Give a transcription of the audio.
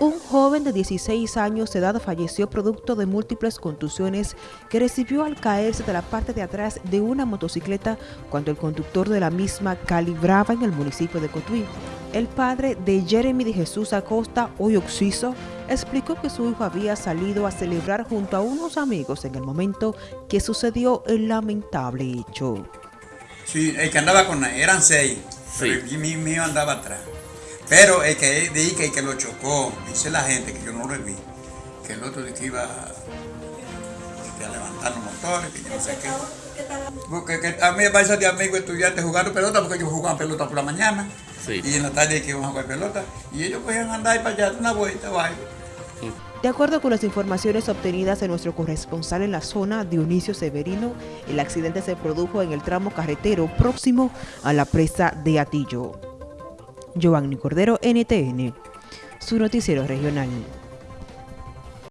Un joven de 16 años de edad falleció producto de múltiples contusiones que recibió al caerse de la parte de atrás de una motocicleta cuando el conductor de la misma calibraba en el municipio de Cotuí. El padre de Jeremy de Jesús Acosta, hoy Oxiso, explicó que su hijo había salido a celebrar junto a unos amigos en el momento que sucedió el lamentable hecho. Sí, el que andaba con eran seis, sí. y mi mío andaba atrás. Pero el que dije que, que lo chocó, dice la gente que yo no lo vi, que el otro que iba a levantar los motores, que yo no sé qué. Porque que a mí me parece de amigo estudiante jugando pelota, porque yo jugaba pelota por la mañana. Sí. Y en la tarde que iban a jugar pelota. Y ellos podían andar para allá, una vuelta, vaya. De acuerdo con las informaciones obtenidas de nuestro corresponsal en la zona, Dionisio Severino, el accidente se produjo en el tramo carretero próximo a la presa de Atillo. Giovanni Cordero, NTN, su noticiero regional.